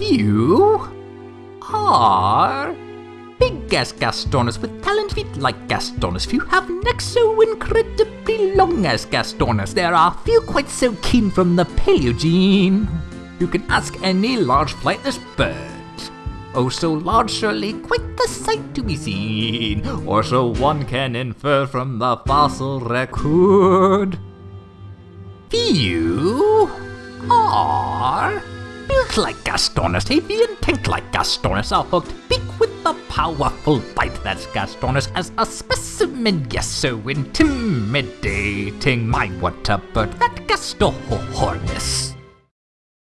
Few are big as Gastornis with talent feet like Gastornis. Few have necks so incredibly long as Gastornis. There are few quite so keen from the Paleogene. You can ask any large flightless bird. Oh, so large, surely quite the sight to be seen, or so one can infer from the fossil record. Few are built like Gastornis, avian tank like Gastornis, a hooked beak with a powerful bite that's Gastornis as a specimen, yes, so intimidating. My what a bird that Gastornis.